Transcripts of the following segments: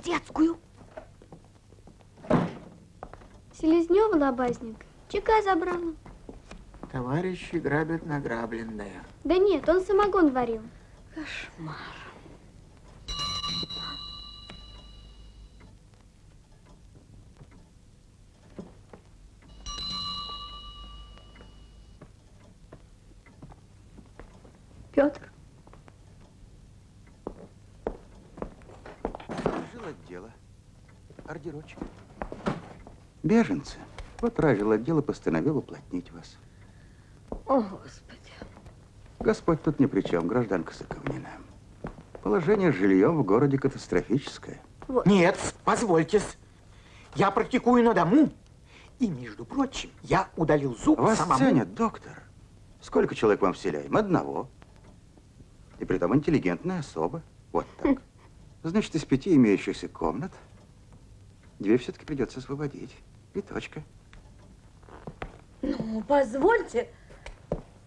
в детскую. Селезнёва лобазник. Чека забрала. Товарищи грабят награбленное. Да нет, он самогон варил. Кошмар. Петр. Жил отдела. Ордерочек. Беженцы. Вот рajил отдел постановил уплотнить вас. О, Господи. Господь тут ни при чем, гражданка Соковнина. Положение с жильем в городе катастрофическое. Вот. Нет, позвольте. Я практикую на дому. И, между прочим, я удалил зуб Вас самому. ценят, доктор. Сколько человек вам вселяем? Одного. И при том интеллигентная особа. Вот так. Значит, из пяти имеющихся комнат две все-таки придется освободить. И точка. Ну, позвольте.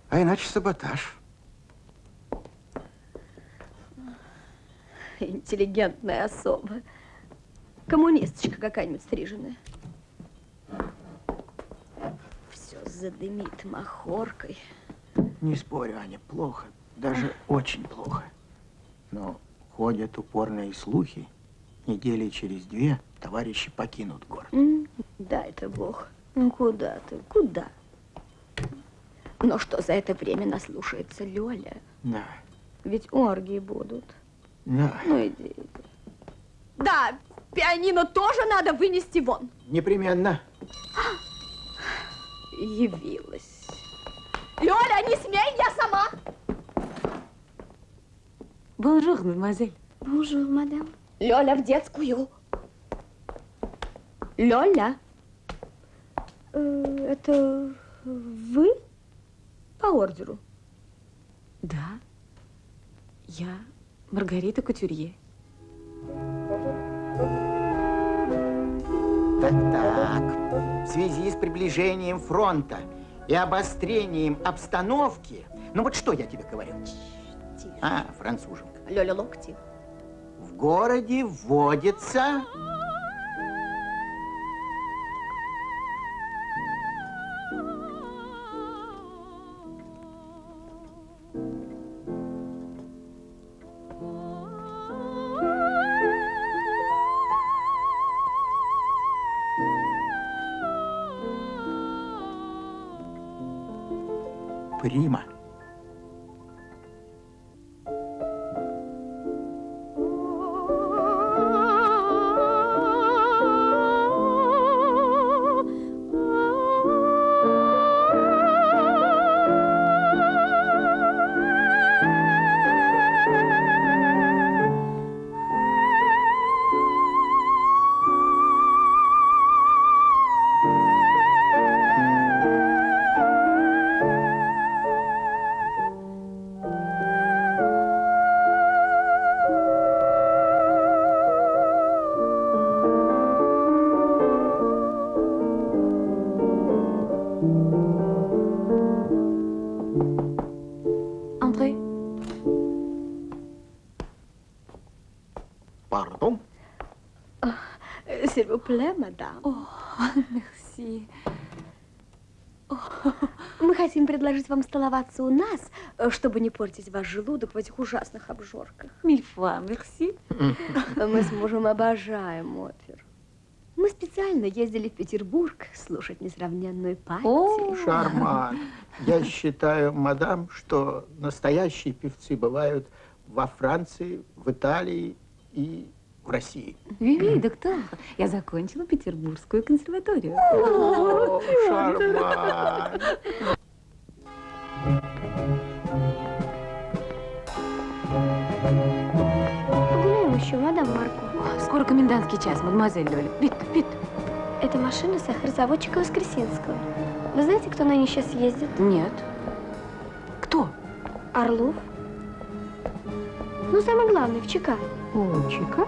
А иначе саботаж. Интеллигентная особа. Коммунисточка какая-нибудь стриженная. Все задымит махоркой. Не спорю, Аня, плохо. Даже очень плохо. Но ходят упорные слухи. Недели через две товарищи покинут город. Да, это Бог. Ну куда ты? Куда? Но что за это время наслушается Лёля? Да. Ведь оргии будут. Да. Ну иди, иди. Да, пианино тоже надо вынести вон. Непременно. Явилась. Лёля, не смей, я сама. Bonjour, mademoiselle. Bonjour, madame. Лёля, в детскую. Лёля. Э, это вы? По ордеру. Да. Я Маргарита Кутюрье. Так-так. В связи с приближением фронта и обострением обстановки... Ну вот что я тебе говорю? Тише. А, француженка. Лёля, локти. Городе вводится... Plaît, мадам. О, мерси. Мы хотим предложить вам столоваться у нас, э, чтобы не портить ваш желудок в этих ужасных обжорках. Мильфа, мерси. Мы с мужем обожаем оперу. Мы специально ездили в Петербург слушать несравненную. О, Шарман. Я считаю, мадам, что настоящие певцы бывают во Франции, в Италии и в России. Виви, доктор, я закончила Петербургскую консерваторию. О, Шарман. Еще, мадам Марко. Скоро комендантский час, мадемуазель Лёля. Вит, вит. Это машина сахарозаводчика Воскресенского. Вы знаете, кто на ней сейчас ездит? Нет. Кто? Орлов. Ну, самый главный, в ЧК. О, Чика?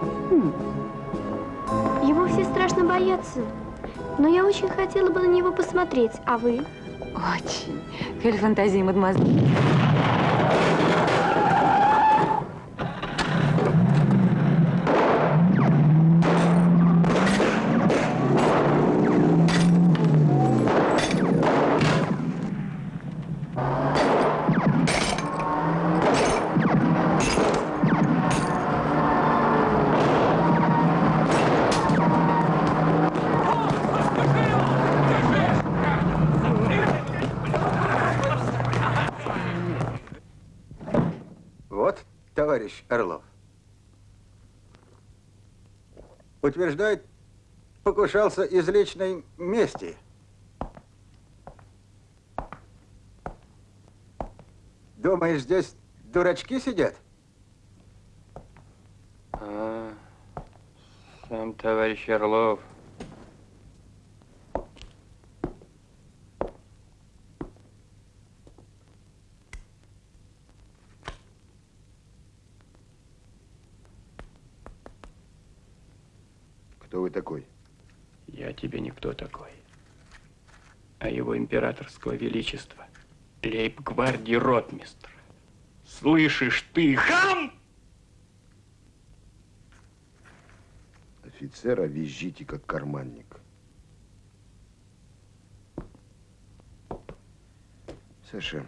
Его все страшно боятся. Но я очень хотела бы на него посмотреть. А вы? Очень. Кель фантазии, мадемуазель. Орлов. Утверждает, покушался из личной мести. Думаешь, здесь дурачки сидят? А, сам товарищ Орлов. Кто вы такой? Я тебе никто такой. А его императорского величества лейб-гвардии ротмистр. Слышишь ты, хам! Офицера визжите, как карманник. Саша,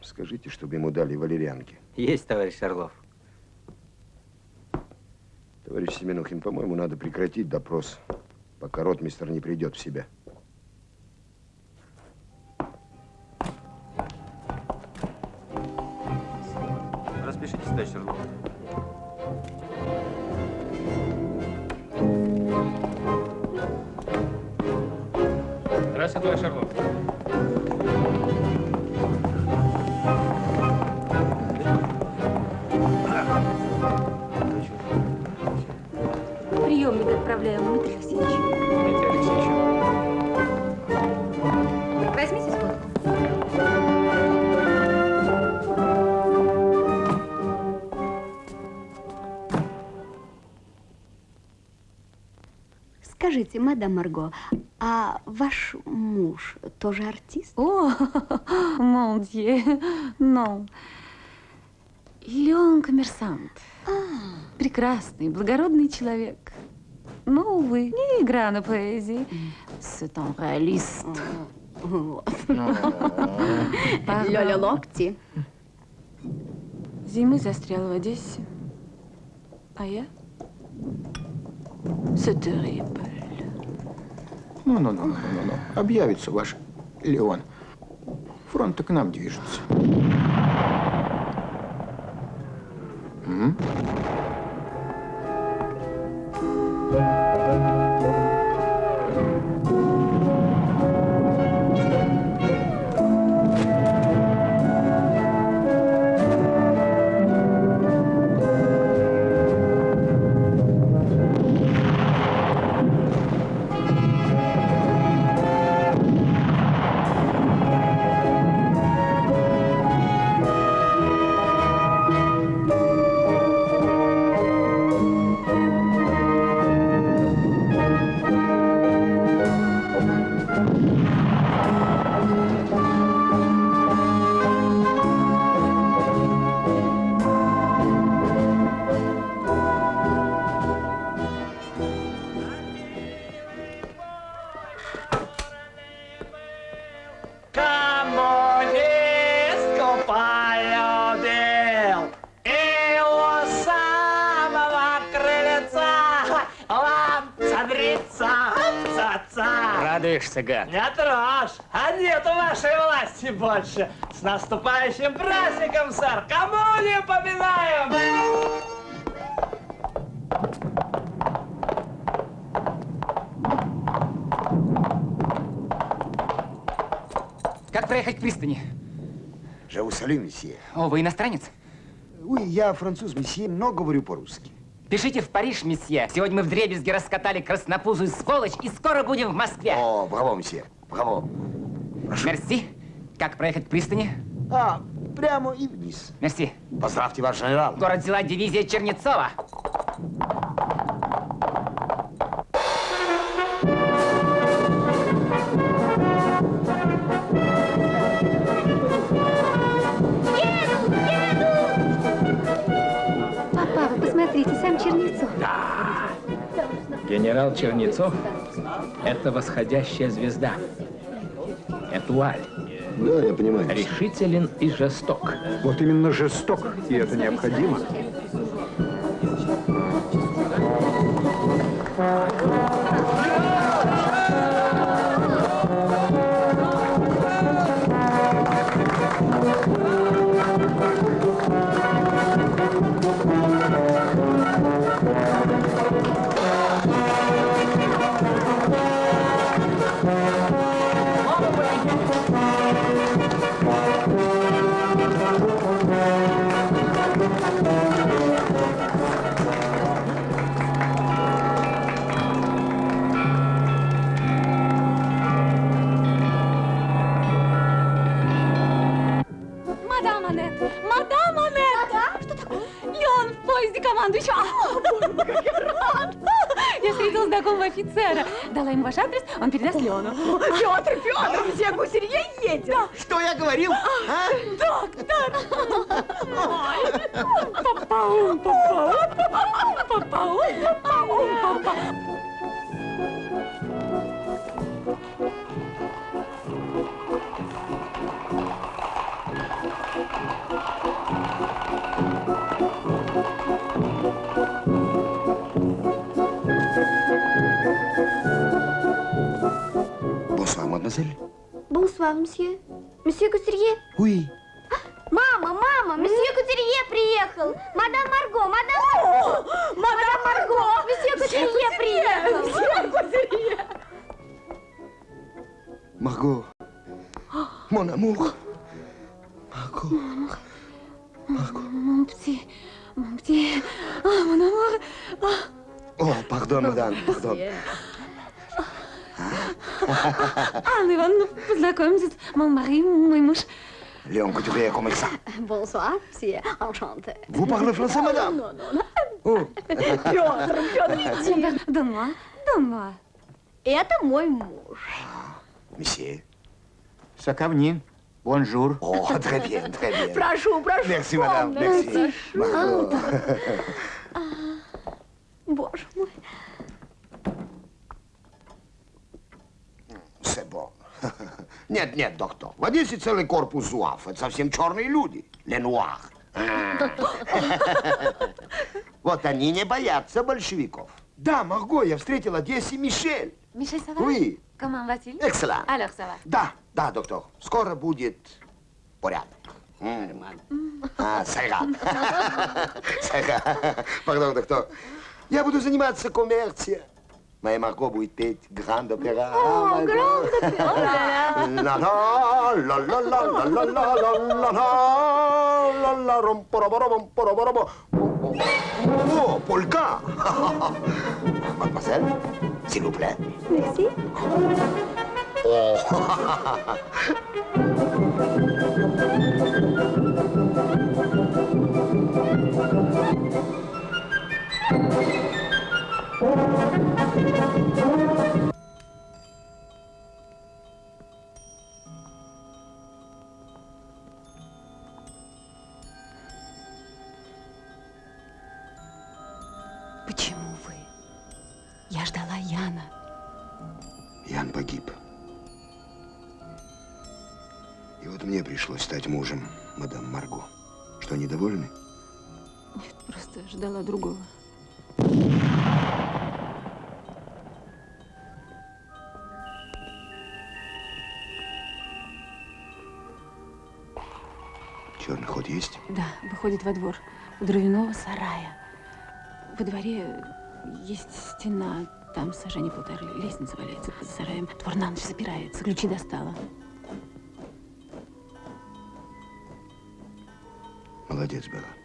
скажите, чтобы ему дали валерьянки. Есть, товарищ Орлов. Товарищ Семенухин, по-моему, надо прекратить допрос, пока ротмистр не придет в себя. Мадам Марго, а ваш муж тоже артист? О, мон дье, non. Леон коммерсант. Прекрасный, благородный человек. Но, увы, не игра на поэзии. C'est un réaliste. Пардон. Лёля локти. Зимы застрял в Одессе. А я? C'est terrible. Ну-ну-ну-ну-ну. Объявится ваш Леон. Фронт к нам движется. М? Радуешься, гад? Не трожь, а нету вашей власти больше С наступающим праздником, сэр! Коммунию поминаем! Как проехать к пристани? Salue, месье. О, вы иностранец? Oui, я француз, месье, но говорю по-русски. Пишите в Париж, месье. Сегодня мы в дребезге раскатали краснопузую сволочь и скоро будем в Москве. О, браво, месье, браво. Прошу. Мерси. Как проехать к пристани? А, прямо и вниз. Мерси. Поздравьте, ваш генерал. Город взяла дивизия Чернецова. Генерал Чернецов – это восходящая звезда. Этуаль. Да, я понимаю. Решителен и жесток. Вот именно жесток, и это необходимо. Ему ваш адрес, он передаст Леону. Петр, Петр, все гусерье едет. Что я говорил? А? Доктор! Папаум, папаум, папаум, папаум, папаум. Бонсуар, Бонсуар, мсье. Мсье Кутерье. Мой муж. Месье. Соковнин. Bonjour. О, très bien, très bien. Прошу, прошу. Merci, комнату. merci. Марго. Боже мой. C'est bon. Нет, нет, доктор. В Одессе целый корпус зуав. Это совсем черные люди. А. Вот они не боятся большевиков. Да, Марго, я встретил в Одессе Мишель. Мишель, ça va? Oui. Comment va-t-il? Excellent. Alors, ça va. Да, да, доктор. Скоро будет порядок. А, сайга. Сайга. Пардон, доктор. Я буду заниматься коммерцией. Моя Марго будет петь гранд-опера. О, гранд-опера. Ла-ла, ла-ла-ла, ла-ла-ла, ла-ла-ла, ла-ла, ром-пора-бора-бом, пора-бора-бом. О, полька! Мадемуазель, s'il vous plaît. Merci. О, выходит во двор у дровяного сарая. Во дворе есть стена, там сажение полторы, лестница валяется под сараем. Двор на ночь запирается, ключи достала. Молодец была.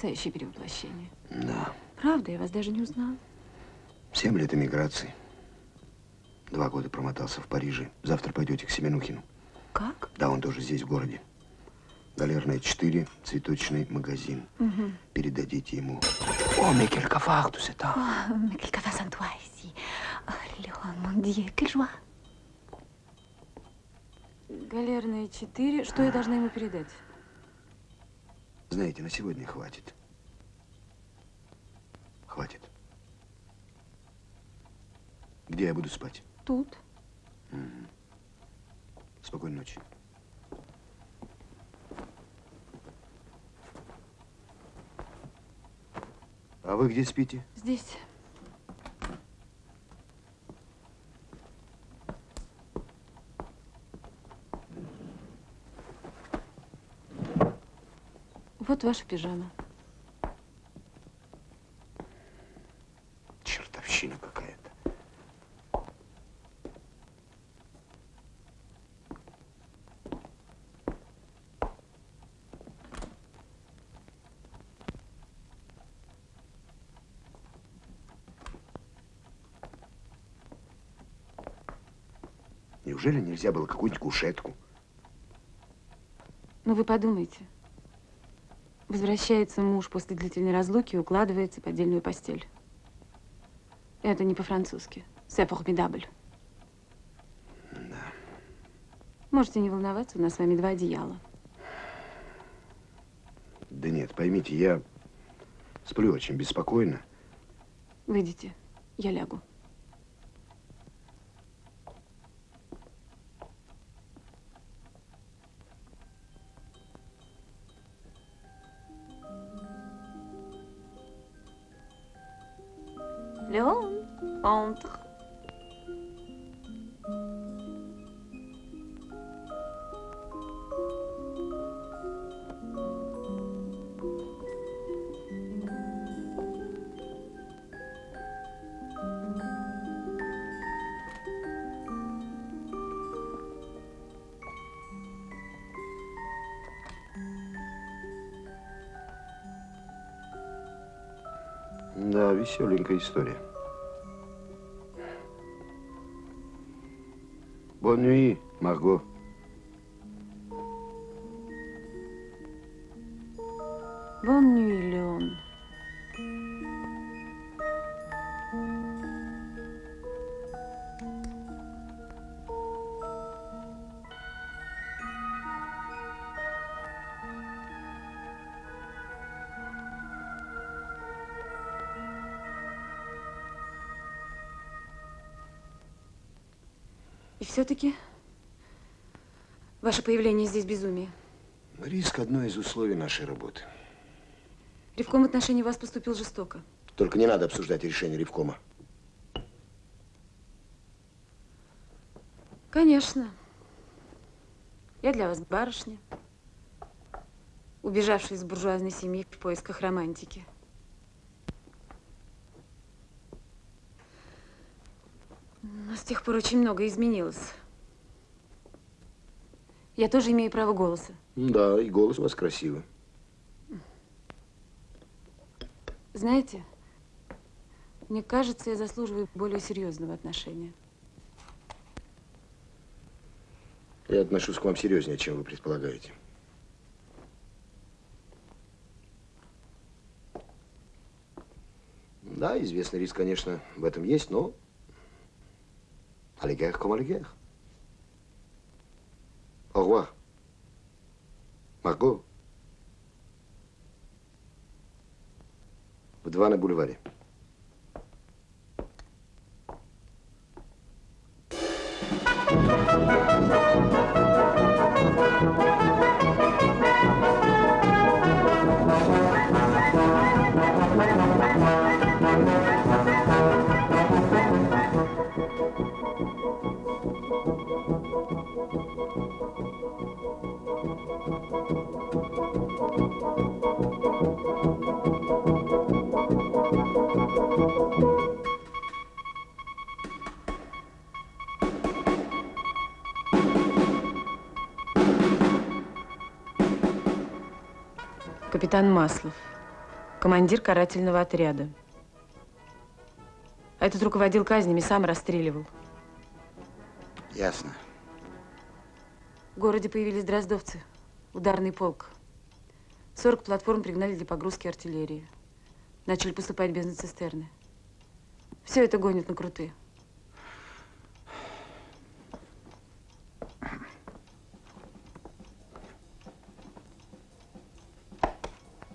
Потрясающее перевоплощение. Да. Правда, я вас даже не узнала. Семь лет эмиграции. Два года промотался в Париже. Завтра пойдете к Семенухину. Как? Да, он тоже здесь, в городе. Галерная 4, цветочный магазин. Угу. Передадите ему. О, Микель Кафахтус, это. Oh, Léon, mon Dieu, quelle joie. Галерная 4. Что я должна ему передать? Знаете, на сегодня хватит. Хватит. Где я буду спать? Тут. Мгм. Спокойной ночи. А вы где спите? Здесь. Вот ваша пижама. Чертовщина какая-то. Неужели нельзя было какую-нибудь кушетку? Ну, вы подумайте. Возвращается муж после длительной разлуки и укладывается в отдельную постель. Это не по-французски. C'est formidable. Да. Можете не волноваться, у нас с вами два одеяла. Да нет, поймите, я сплю очень беспокойно. Выйдите, я лягу. Веселенькая история. Nuit, Марго. Ваше появление здесь безумие. Риск – одно из условий нашей работы. Ревком в отношении вас поступил жестоко. Только не надо обсуждать решение Ревкома. Конечно. Я для вас барышня, убежавшая из буржуазной семьи в поисках романтики. Но с тех пор очень многое изменилось. Я тоже имею право голоса. Да, и голос у вас красивый. Знаете, мне кажется, я заслуживаю более серьезного отношения. Я отношусь к вам серьезнее, чем вы предполагаете. Да, известный риск, конечно, в этом есть, но аллигер comme аллигер. Au revoir. Марго. В два на бульваре. Капитан Маслов, командир карательного отряда. Этот руководил казнями, сам расстреливал. Ясно. В городе появились дроздовцы, ударный полк. 40 платформ пригнали для погрузки артиллерии. Начали поступать без цистерны. Все это гонит на крутые.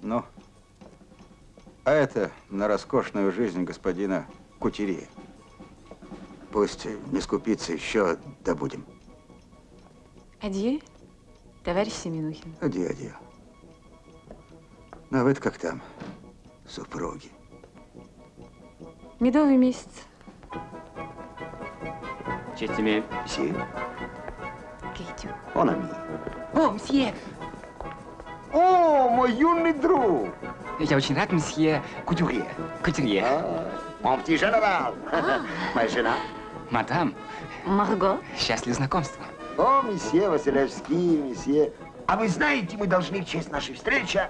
Ну, а это на роскошную жизнь господина Кутерье. Пусть не скупится, еще добудем. Адье, товарищ Семенухин. Адьё, адьё. Ну, а вы как там, супруги? Медовый месяц. Честь тебе. Си, Кейтю. Он ami. О, мсье! О, мой юный друг! Я очень рад, мсье Кутюрье. Кутюрье. А, Mon petit général. Моя жена. Мадам, Марго? счастлив знакомству. О, месье Василевский, месье. А вы знаете, мы должны в честь нашей встречи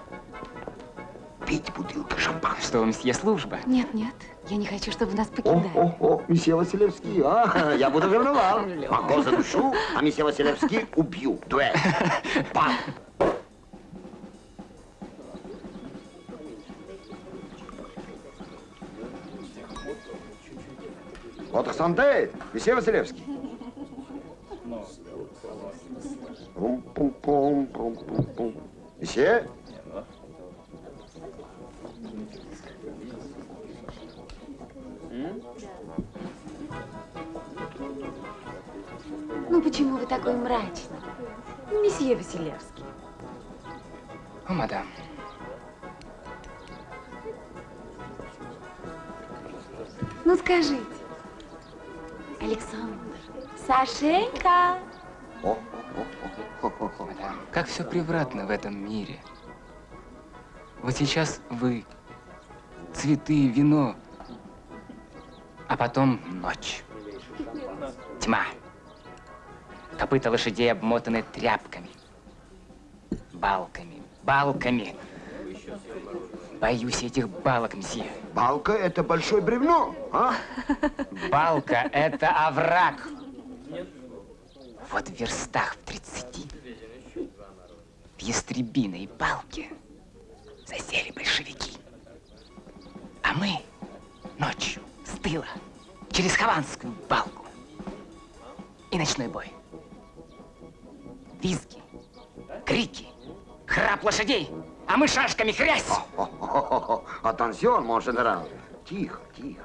пить бутылку шампанского. Что вы, мсье, служба? Нет, нет, я не хочу, чтобы нас О, покидали. о, о, месье Василевский, а, я буду ревновал. Марго задушу, а месье Василевский убью. Дуэль. Пам. Votre santé, месье Василевский. Пум-пум-пум, пум-пум-пум. Месье? Ну почему вы такой мрачный? Месье Василевский. О, мадам. Ну скажите. Александр. Сашенька. О, как все превратно в этом мире. Вот сейчас вы, цветы, вино, а потом ночь. Тьма. Копыта лошадей обмотаны тряпками, балками, балками. Боюсь этих балок, мсье. Балка – это большое бревно, а? Балка – это овраг. Вот в верстах в 30 в ястребиной балке засели большевики. А мы ночью с тыла через Хованскую балку. И ночной бой. Визги, крики, храп лошадей, а мы шашками хрясь. Атенсион, мон генерал. Тихо, тихо.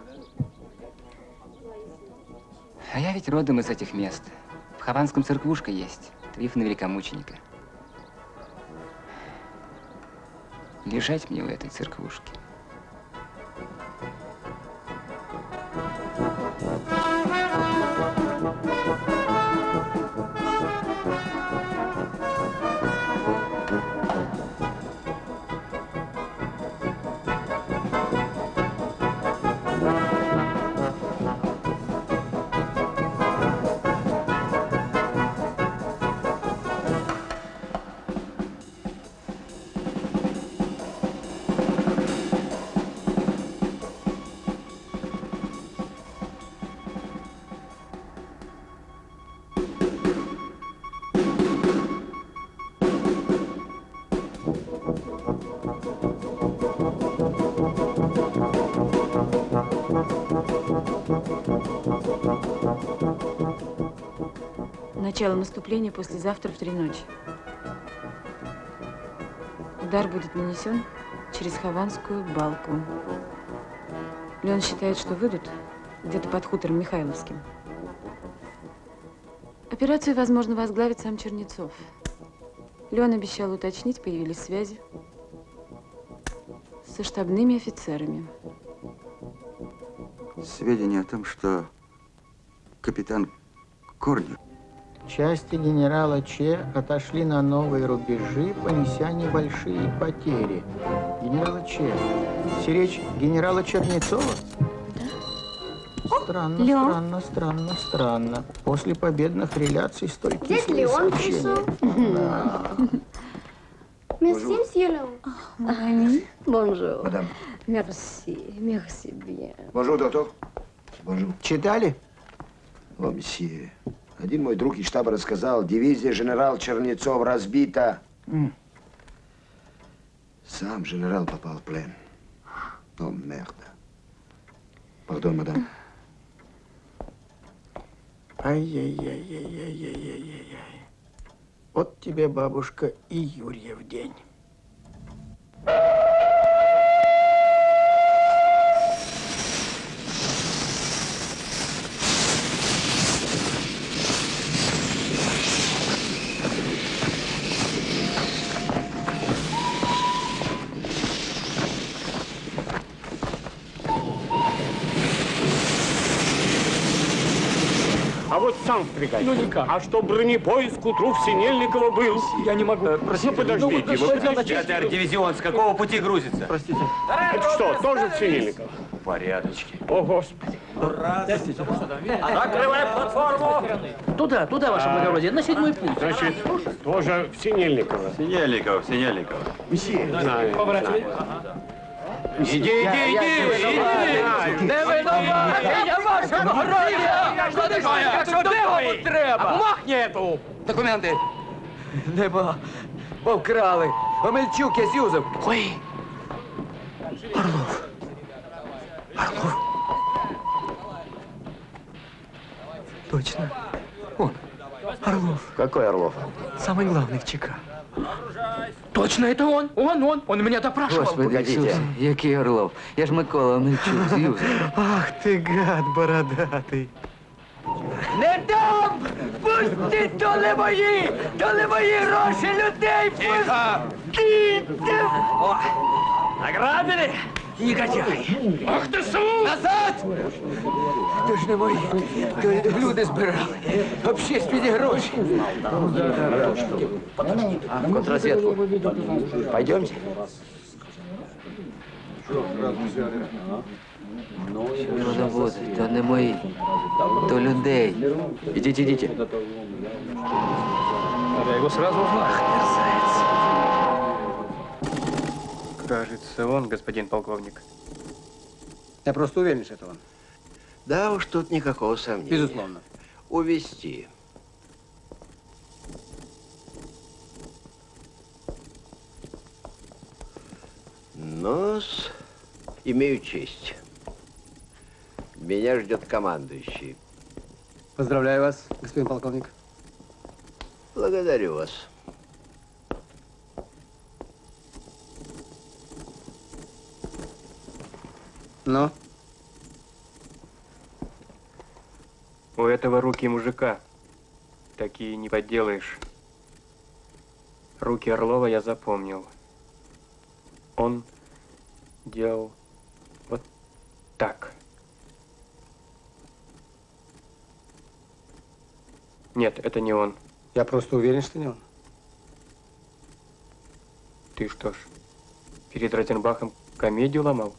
А я ведь родом из этих мест. Хованском церквушка есть, Трифона Великомученика. Лежать мне в этой церквушке. Начало наступления послезавтра в три ночи. Удар будет нанесен через Хованскую балку. Леон считает, что выйдут где-то под хутором Михайловским. Операцию, возможно, возглавит сам Чернецов. Леон обещал уточнить, появились связи со штабными офицерами. Сведения о том, что капитан Корнев Части генерала Че отошли на новые рубежи, понеся небольшие потери. Генерала Че. Все речь генерала Чернецова? Странно, Леон. странно, странно, странно. После победных реляций столь Здесь Леон сообщения. пришел. Да. Месье, месье Леон. Bonjour. Madame. Merci, merci bien. Bonjour, доктор. Bonjour. Читали? О, месье. Один мой друг из штаба рассказал, дивизия генерал Чернецов разбита. М. Сам генерал попал в плен. О, merde. Pardon, madame. Ай-яй-яй-яй-яй-яй-яй. Вот тебе, бабушка, и Юрьев день. Сам впрягай. Ну никак. А что бронепоезд к утру в Синельниково был? Я не могу. ну подождите, вы подождите. Это артдивизион. С какого пути грузится? Простите. Это что, тоже в Синельниково? Порядочки. О, Господи. Закрывай платформу! Туда, туда, ваше благородие, на седьмой путь. Значит, тоже в Синельниково. Синельников, Синельников. Знаю. Иди, иди, иди, иди! Не винуваті, Що ти що, додому треба? Бумаг нету! Документи. Нема. Повкрали. Омельчук, я зюзав. Ой. Орлов. Орлов. Точно. Он. Орлов. Какой Орлов? Самый главный в ЧК. Точно, это он. Он, он. Он меня допрашивал. Господи, Ісусе, який Орлов. Я ж Микола Омельчук, зюзав. Ах ты, гад бородатый. Не дам! Пустіть, то не мої! То не мої гроші людей! Пустіть! Награбили? Негодяї! Ах ты су! Назад! То ж не мої. То люди збирали. Общественні гроші. В контрразведку. Пойдемте. Розводи, то не мої, то людей. Ідіть, ідіть. Я его сразу узнал. Кажется, он, господин полковник. Я просто уверен, что это он. Да уж, тут никакого сомнения. Безусловно. Увести. Нос, имею честь. Меня ждет командующий. Поздравляю вас, господин полковник. Благодарю вас. Ну? У этого руки мужика. Такие не подделаешь. Руки Орлова я запомнил. Он делал вот так. Нет, это не он. Я просто уверен, что не он. Ты что ж, перед Розенбахом комедию ломал?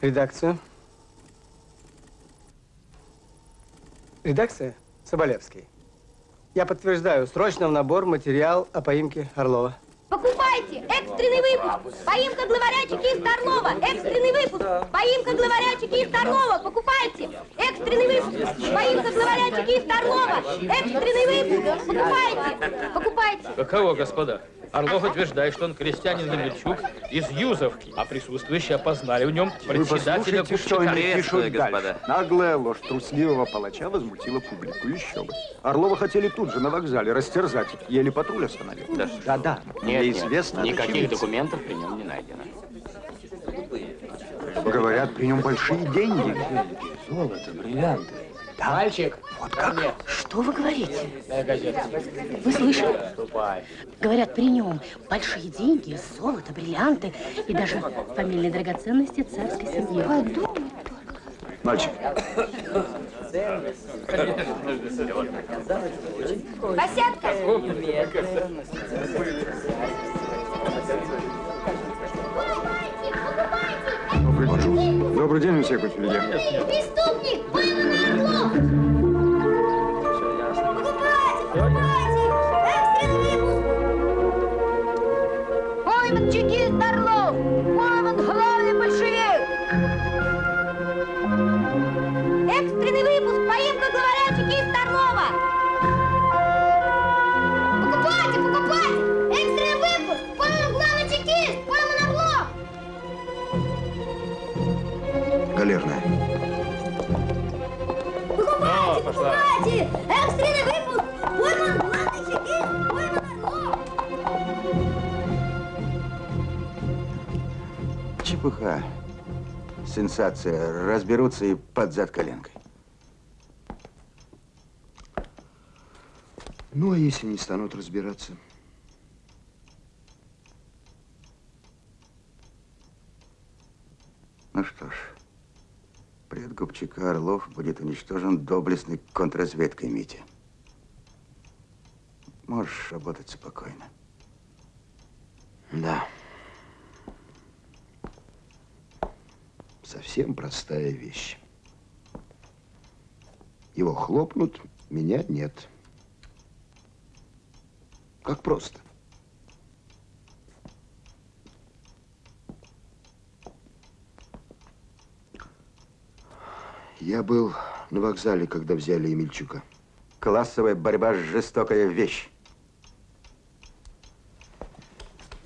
Редакция. Редакция Соболевский. Я подтверждаю, срочно в набор материал о поимке Орлова. Покупайте! Экстренный выпуск! Поимка главаря чекиста Орлова! Экстренный выпуск! Поимка главаря чекиста Орлова! Покупайте! Экстренный выпуск! Поимка главаря чекиста Орлова! Экстренный выпуск! Покупайте! Покупайте! Каково, господа? Орлов утверждает, что он крестьянин Мельчук из Юзовки, а присутствующие опознали в нем Вы председателя послушайте, что они пишут дальше. Наглая ложь трусливого палача возмутила публику. Еще бы. Орлова хотели тут же на вокзале растерзать. Еле патруль остановил. Да-да. Нет, Мне нет, известно. никаких документов при нем не найдено. Говорят, при нем большие деньги. Золото, бриллианты. Мальчик! Вот как? Что вы говорите? Вы слышали? Говорят, при нем большие деньги, золото, бриллианты и даже фамильные драгоценности царской семьи. Подумай. Мальчик. Беседка! Добрый день. Добрый день, месье Кутюлье. Преступник! Пойманный Орлов! Покупайте! Покупайте! Экстренный выпуск! Пойман чекист Орлов! Пойман главный большевик! Чепуха. Сенсация. Разберутся и под зад коленкой. Ну, а если не станут разбираться? Ну что ж, предгуб ЧК Орлов будет уничтожен доблестной контрразведкой Мити. Можешь работать спокойно. Да. Совсем простая вещь. Его хлопнут, меня нет. Как просто. Я был на вокзале, когда взяли Емельчука. Классовая борьба – жестокая вещь.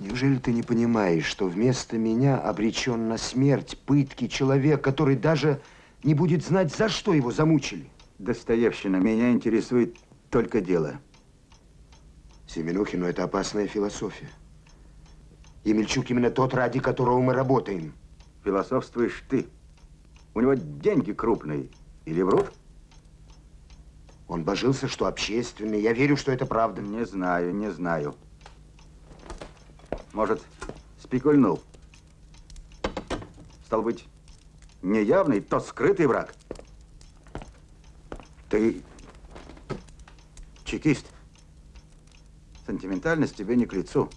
Неужели ты не понимаешь, что вместо меня обречен на смерть, пытки человек, который даже не будет знать, за что его замучили? Достоевщина, меня интересует только дело. Семенухину это опасная философия. Емельчук именно тот, ради которого мы работаем. Философствуешь ты. У него деньги крупные. Или врут? Он божился, что общественный. Я верю, что это правда. Не знаю, не знаю. Может, спекульнул. Стал быть, не явный, то скрытый враг. Ты чекист. Сентиментальность тебе не к лицу.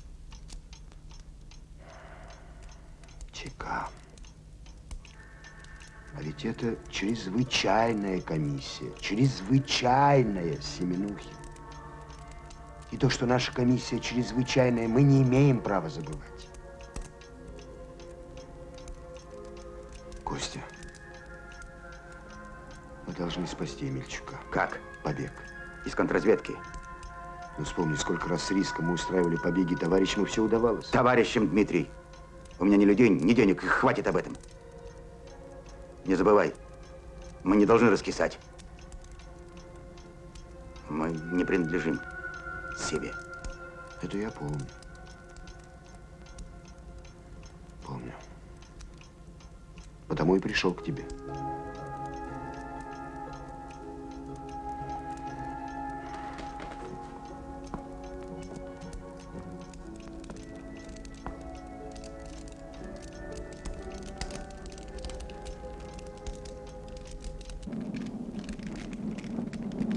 ЧК. А ведь это чрезвычайная комиссия. Чрезвычайная, Семенухин. И то, что наша комиссия чрезвычайная, мы не имеем права забывать. Костя, мы должны спасти Емельчука. Как? Побег. Из контрразведки. Ну, вспомни, сколько раз с риском мы устраивали побеги товарищам, и все удавалось. Товарищем, Дмитрий. У меня ни людей, ни денег, хватит об этом. Не забывай, мы не должны раскисать. Мы не принадлежим себе. Это я помню. Помню. Потому и пришел к тебе.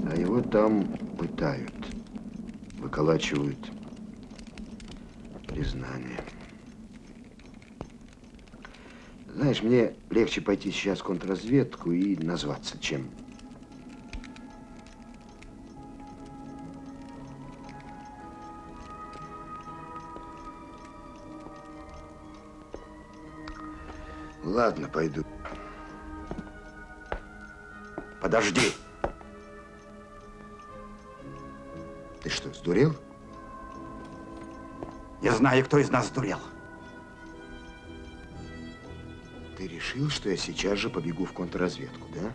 А его там пытают, выколачивают признание. Знаешь, мне легче пойти сейчас в контрразведку и назваться, чем... Ладно, пойду. Подожди. Сдурел? Я знаю, кто из нас сдурел. Ты решил, что я сейчас же побегу в контрразведку, да?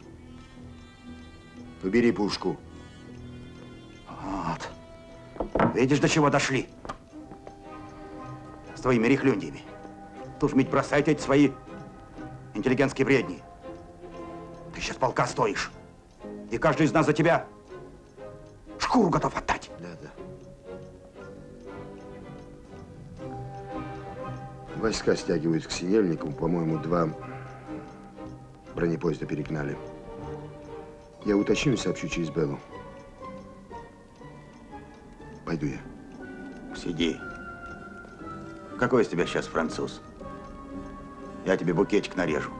Побери пушку. Вот. Видишь, до чего дошли? С твоими рехлюндиями. Тут ведь бросайте эти свои интеллигентские бредни. Ты сейчас полка стоишь. И каждый из нас за тебя шкуру готов отдать. Войска стягивают к Синельнику. По-моему, два бронепоезда перегнали. Я уточню и сообщу через Беллу. Пойду я. Сиди. Какой из тебя сейчас француз? Я тебе букетик нарежу.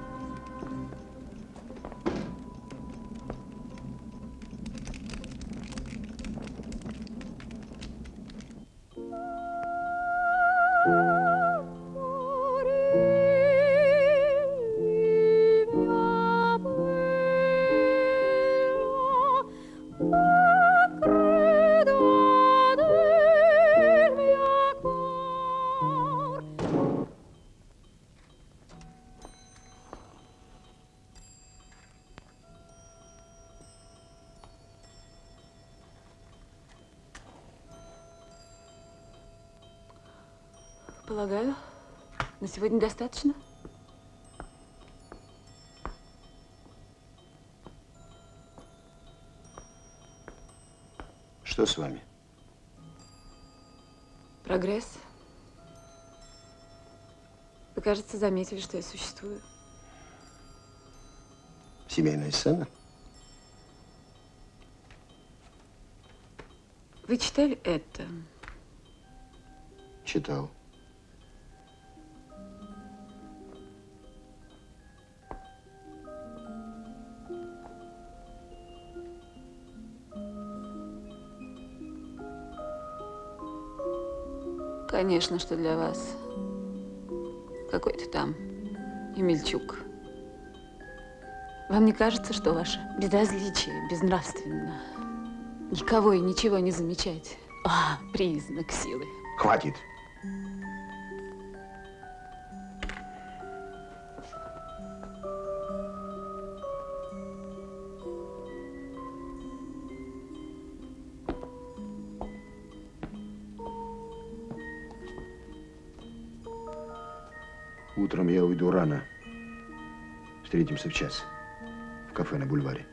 Что с вами? Прогресс. Вы, кажется, заметили, что я существую. Семейная сцена? Вы читали это? Читал. Конечно, что для вас какой-то там Емельчук. Вам не кажется, что ваше безразличие безнравственно? Никого и ничего не замечать. А, признак силы. Хватит. Встретимся в час в кафе на бульваре.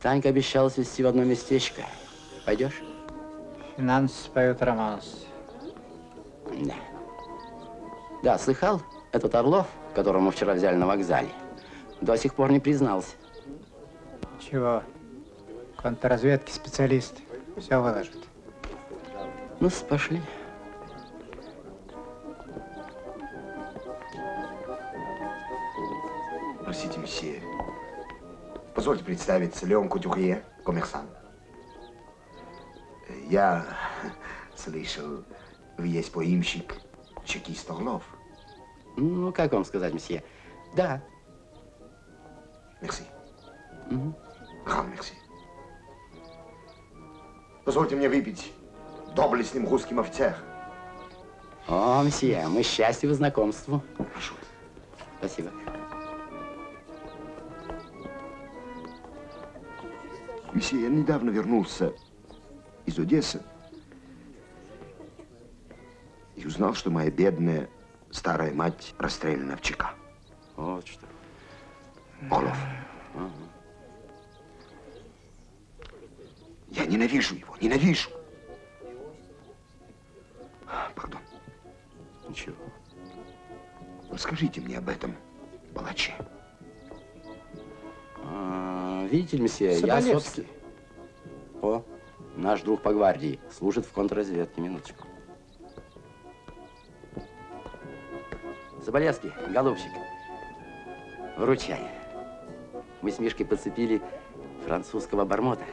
Танька обещала свести в одно местечко. Пойдешь? Финансы поют романс. Да. Да, слыхал? Этот Орлов, которого мы вчера взяли на вокзале, до сих пор не признался. Чего? Контрразведки специалист. Все выложит. Ну, пошли. Простите, месье. Позвольте представиться, Леон Кутюрье, коммерсант. Я слышал, вы есть поимщик, чекист Орлов. Ну, как вам сказать, месье? Да. Позвольте мне выпить доблестным русским офицером. О, месье, мы счастливы знакомству. Прошу. Спасибо. Месье, я недавно вернулся из Одессы и узнал, что моя бедная старая мать расстреляна в ЧК. Вот что. Орлов. Ага. Я ненавижу его, ненавижу. Пардон. Ничего. Расскажите мне об этом палаче. А, видите ли, месье, я, собственно... О, наш друг по гвардии, служит в контрразведке, минуточку. Соболевский, голубчик, вручай. Мы с Мишкой подцепили французского бармота,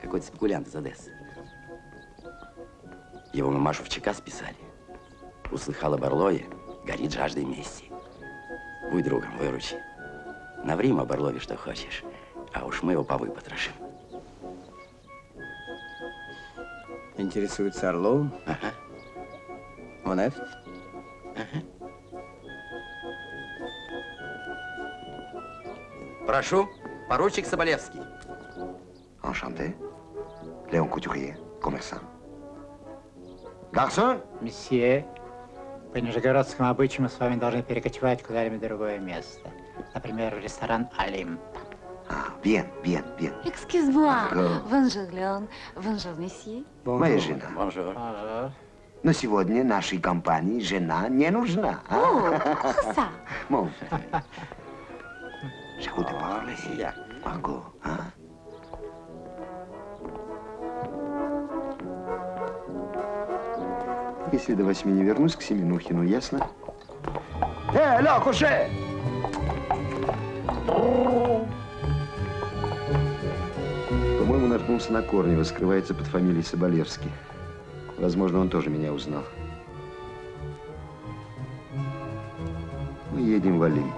какой-то спекулянт из Одессы. Его мамашу в ЧК списали. Услыхала Барлое, горит жаждой мести. Будь другом, выручи. Наври об Орлове, что хочешь, а уж мы его повыпотрошим. Интересуется Орловым? Ага. Вновь? Прошу, поручик Соболевский. Enchanté. Léon Couturier, коммерсант. Гарсон? Месье, по нижегородскому обычаю мы с вами должны перекочевать куда-нибудь другое место. Например, в ресторан Олимп. Bien, bien, bien. Excuse-moi. D'accord. Bonjour, Léon. Bonjour, месье. Моя жена. Bonjour. Но сегодня нашей компании жена не нужна. а? О, ça. Bon. Je vous parler. Марго, а? Если до восьми не вернусь к Семенухину, ясно? Э, алло, куше! По-моему, наткнулся на Корнева, скрывается под фамилией Соболевский. Возможно, он тоже меня узнал. Мы едем в Олимп.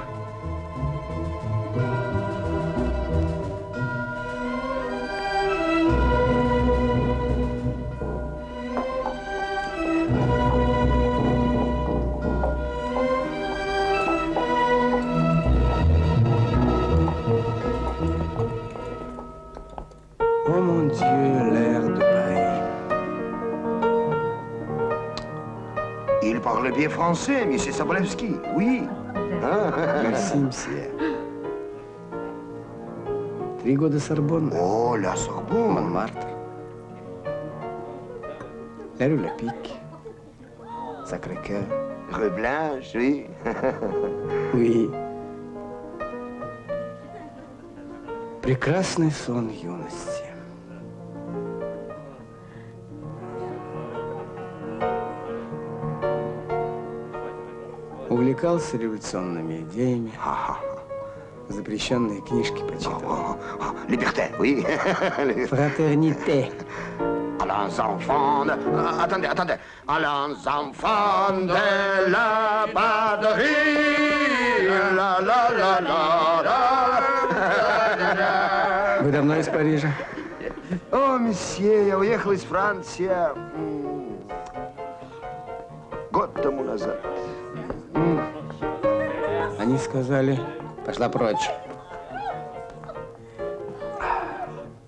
Parlez bien français, monsieur Sobolevski. Oui. Merci, мсье. Три года Сорбонны. О, ля Сорбонne. Монмартр. La rue Lapique. Sacré-Cœur. Rue Blanche, oui. Oui. Прекрасный сон юности. Увлекался революционными идеями. Запрещенные книжки почитывал. Liberté, oui. Фратерните. Allons enfants de... Attendez, attendez. Allons enfants de la patrie. La la la la la. Вы давно из Парижа? О, месье, я уехал из Франции год тому назад. Они сказали, пошла прочь.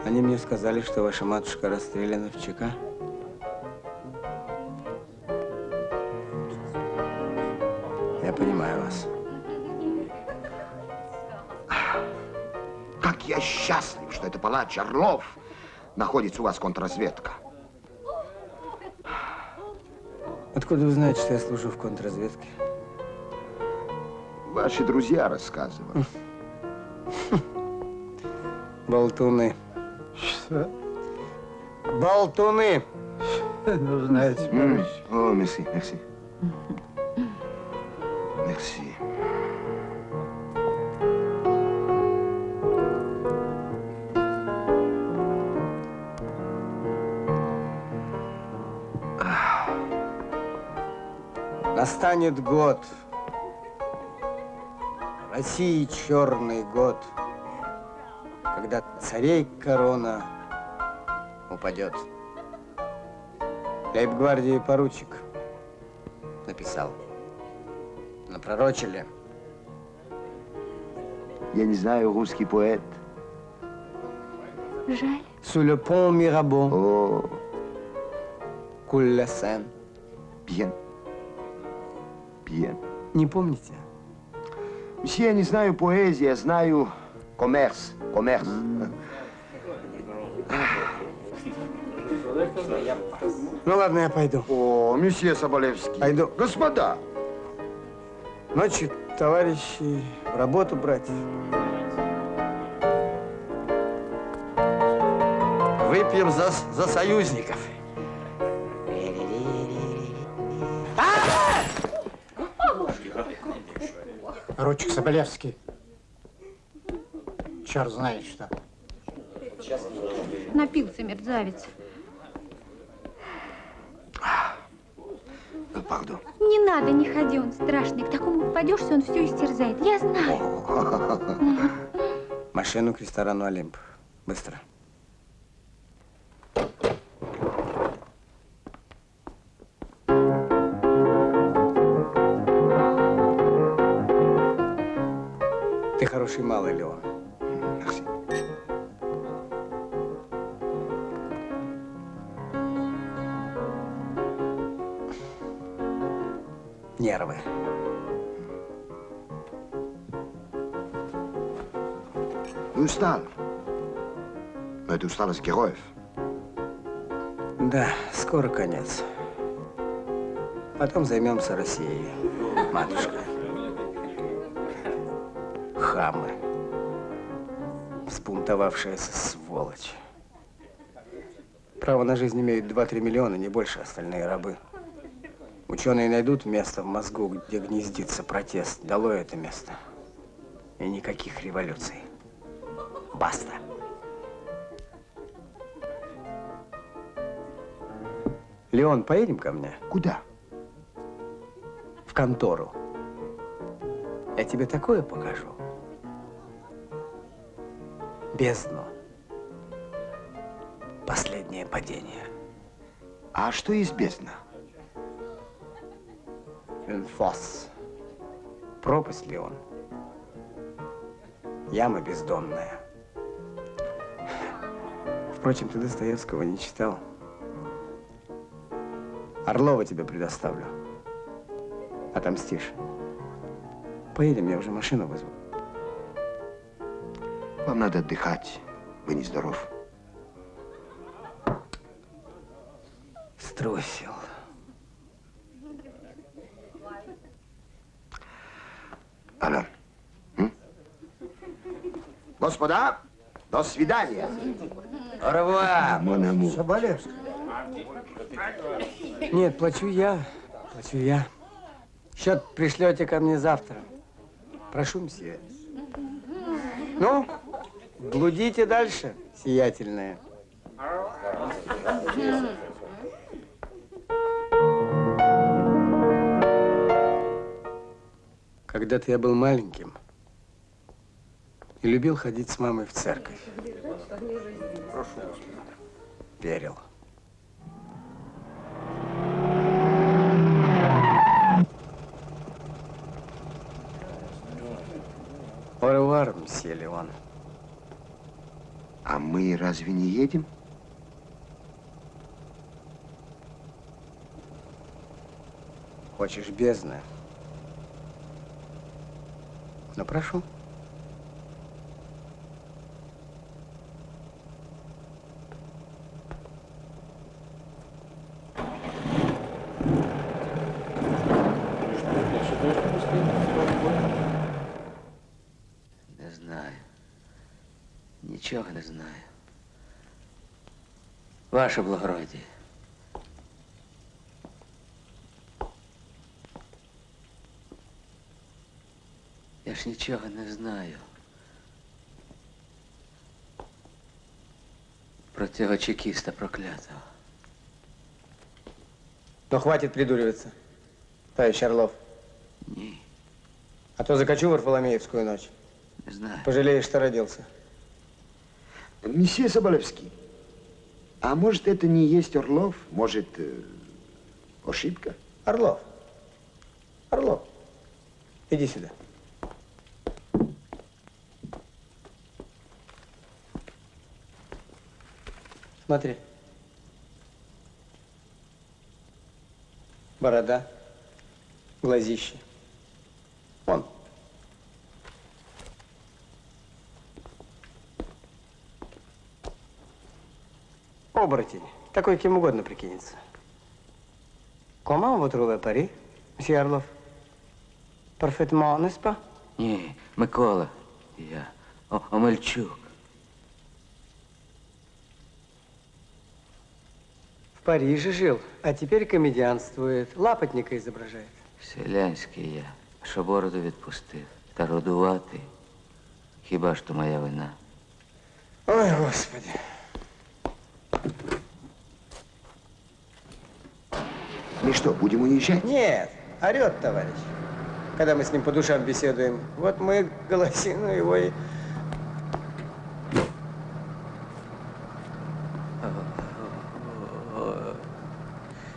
Они мне сказали, что ваша матушка расстреляна в ЧК. Я понимаю вас. Как я счастлив, что это палач Орлов находится у вас контрразведка. Откуда вы знаете, что я служу в контрразведке? Ваши друзья рассказывали. Болтуны. Что? Болтуны. Ну, знаете, О, мерси, мерси. Мерси. Настанет год. России черный год, когда царей корона упадет. Лейб-гвардии поручик написал. Напророчили. Я не знаю русский поэт. Жаль. Sous le pont Mirabeau. О, Coule la Seine. bien. Bien. Не помните? Месье, я не знаю поэзии, я знаю коммерс. Коммерс. Ну ладно, я пойду. О, месье Соболевский. Пойду. Господа. Ночью, товарищи, работу брать. Выпьем за, за союзников. Ручек Соболевский. Черт знает что. Напился мерзавец. Пардон. Не надо, не ходи, он страшный. К такому попадешься, он все истерзает. Я знаю. Машину к ресторану Олимп. Быстро. Хороший малый, Леон. Нервы. Вы устал. Но это усталость героев. Да, скоро конец. Потом займемся Россией, матушка. Хамы. Взбунтовавшаяся сволочь. Право на жизнь имеют 2-3 миллиона, не больше остальные рабы. Ученые найдут место в мозгу, где гнездится протест. Дало это место. И никаких революций. Баста. Леон, поедем ко мне? Куда? В контору. Я тебе такое покажу. Бездну. Последнее падение. А что есть бездна? Инфос. Пропасть ли он? Яма бездонная. Впрочем, ты Достоевского не читал. Орлова тебе предоставлю. Отомстишь. Поедем, я уже машину вызвал. Вам надо отдыхать. Вы нездоров. Струсил. Алло. М? Господа, до свидания. Орва! Монаму. Соболевский. Нет, плачу я. Плачу я. Счет пришлете ко мне завтра. Прошу, мсье. Ну, блудите дальше, сиятельная. Когда-то я был маленьким и любил ходить с мамой в церковь. Верил. Оревуар, мсье Леон. А мы разве не едем? Хочешь бездны? Ну, прошу. Не знаю. Нічого не знаю Ваше благородіє. Я ж нічого не знаю. Про цього чекіста проклятого. Ну, хватит придуриваться, товарищ Орлов. Ні, А то закачу Варфоломеевскую ночь. не знаю. Пожалеешь, что родился. Месье Соболевский, а может это не есть Орлов? Может, э, ошибка? Орлов. Орлов. Иди сюда. Смотри. Борода, глазище. Вон. Оборотень. Такой кем угодно прикинется. Comment vous trouvez Paris, monsieur Орлов? Parfaitement, n'est-ce pas? Ні, Микола. Я. О, Омельчук. В Париже жил, а теперь комедианствует. Лапотника изображает. Селянський я. Що бороду відпустив. Та родуватий. Хіба ж то моя вина? Ой, Господи. Мы что, будем уезжать? Нет, орет товарищ. Когда мы с ним по душам беседуем. Вот мы голосину его и...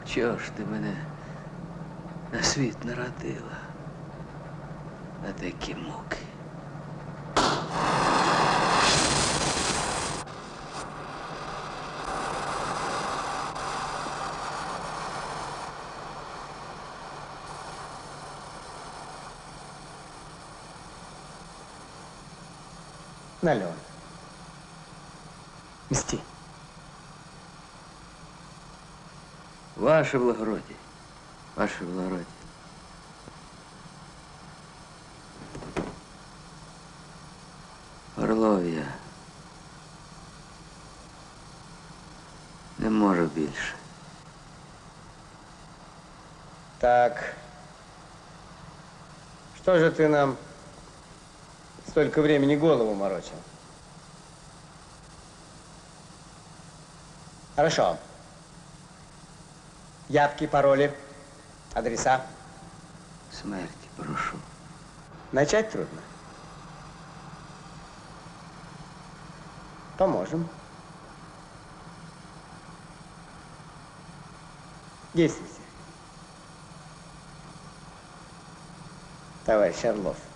Чого ж ти мене на світ народила? На такі муки. Нален. Мсти. Ваше благородие. Ваше благородие. Орлов я. Не можу більше. Так. Что же ты нам столько времени голову морочил? Хорошо. Явки, пароли, адреса. Смерті прошу. Начать трудно. Поможем. Действуйте. Товарищ Орлов.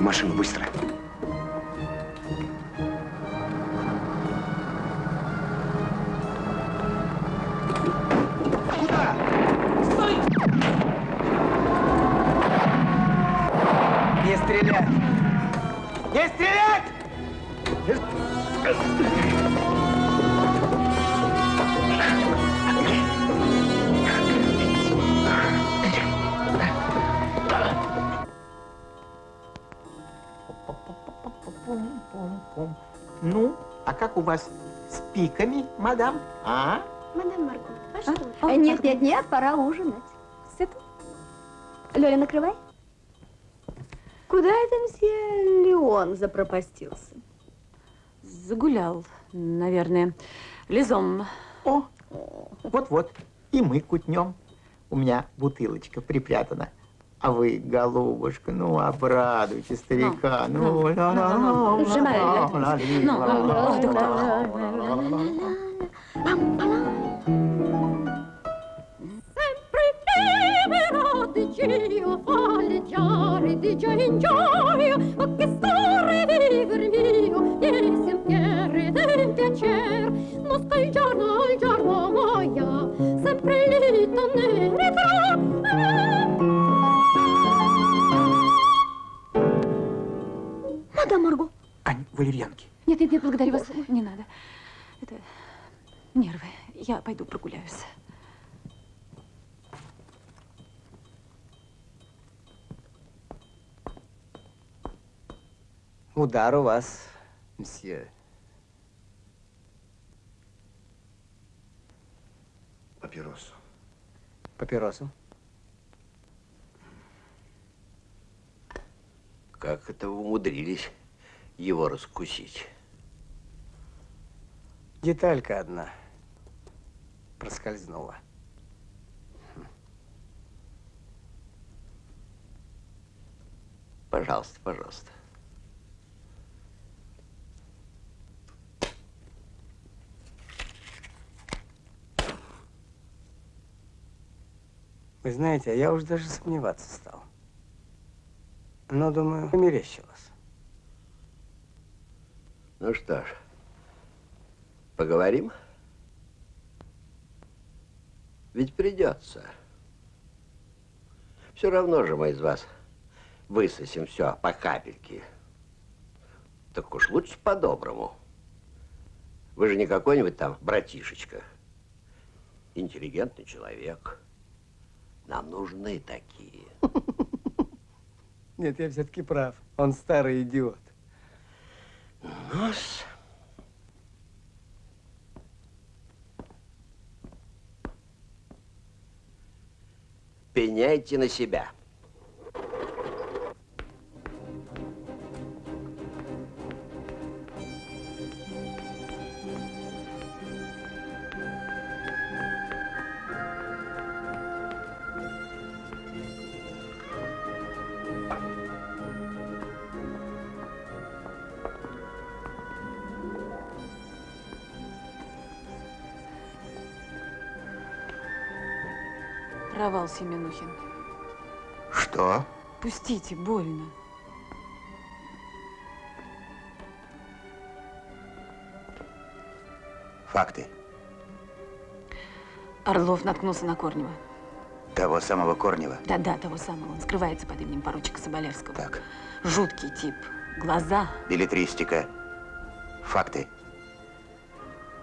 В машину, быстро. Вас с пиками, мадам? А? Мадам Марго, а что? А, нет, нет, нет, пора ужинать. Сыт? Лёля, накрывай. Куда это мсье Леон запропастился? Загулял, наверное. Лизом. О, вот-вот. И мы кутнем. У меня бутылочка припрятана. А вы, голубушка, ну, обрадуйте старика. Ну, ну, ну, ну, ну, di gioia in gioia, che viver mio, e del piacer, il giorno giorno sempre lì ne ritrò. Мадам Марго. Ань, валерьянки. Нет, нет, нет, благодарю вас. Не надо. Это нервы. Я пойду прогуляюсь. Удар у вас, мсье. Папиросу. Папиросу. Как это вы умудрились его раскусить? Деталька одна проскользнула. Пожалуйста, пожалуйста. Вы знаете, а я уже даже сомневаться стал. Но, думаю, померещилось. Ну что ж, поговорим? Ведь придется. Все равно же мы из вас высосем все по капельке. Так уж лучше по-доброму. Вы же не какой-нибудь там братишечка. Интеллигентный человек. Нам нужны такие. Нет, я все-таки прав. Он старый идиот. Нос. Пеняйте на себя. Провал, Семенухин. Что? Пустите, больно. Факты. Орлов наткнулся на Корнева. Того самого Корнева. Да-да, того самого. Он скрывается под именем поручика Соболевского. Так. Жуткий тип. Глаза. Билетристика. Факты.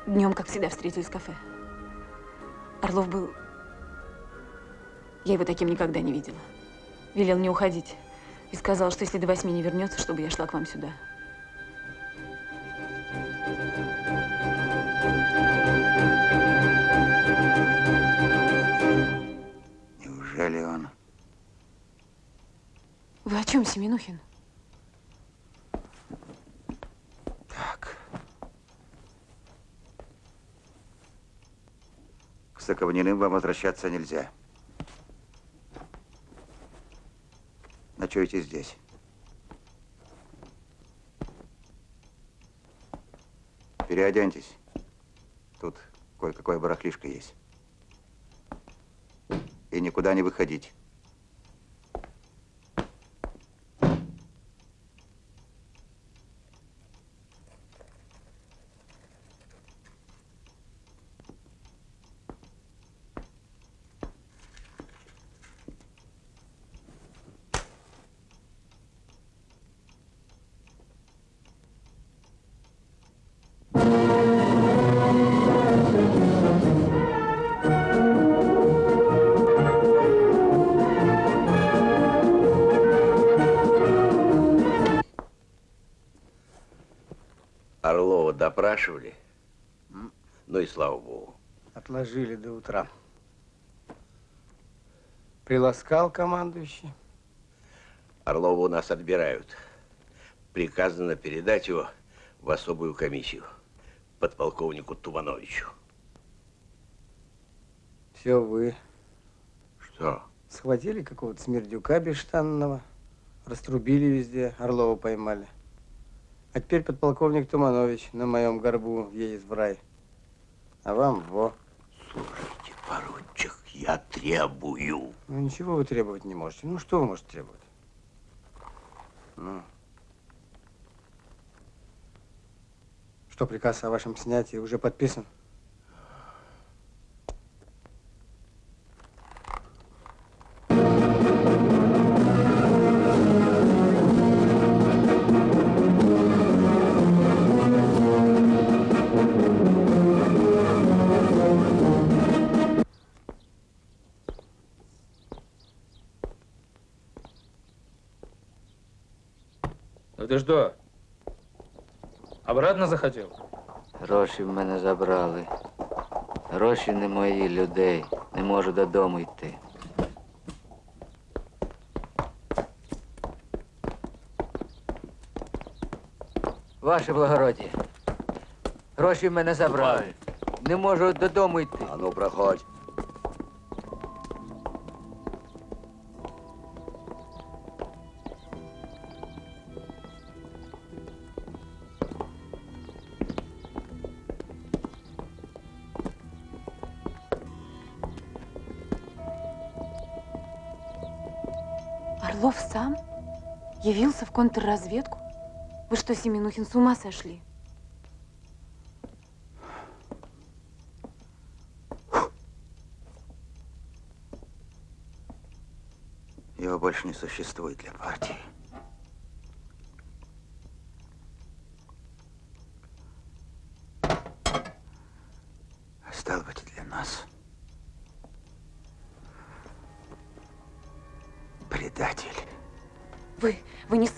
Днем, как всегда, встретились в кафе. Орлов был... Я его таким никогда не видела. Велел не уходить. И сказал, что если до восьми не вернется, чтобы я шла к вам сюда. Неужели он? Вы о чем, Семенухин? К Соковниным вам возвращаться нельзя. Ночуете здесь. Переоденьтесь. Тут кое-какое барахлишко есть. И никуда не выходить. Допрашивали. Ну и слава богу. Отложили до утра. Приласкал командующий. Орлова у нас отбирают. Приказано передать его в особую комиссию подполковнику Тумановичу. Все вы. Что? Схватили какого-то смердюка бесштанного, раструбили везде, Орлова поймали. А теперь подполковник Туманович на моем горбу едет в рай. А вам во. Слушайте, поручик, я требую. Ну ничего вы требовать не можете. Ну что вы можете требовать? Ну. Что, приказ о вашем снятии уже подписан? Ну ти що? Обратно захотів? Гроші в мене забрали. Гроші не мої, людей. Не можу додому йти. Ваше благородіє. Гроші в мене забрали. Не можу додому йти. А ну, проходь. Явился в контрразведку? Вы что, Семенухин, с ума сошли? Его больше не существует для партии.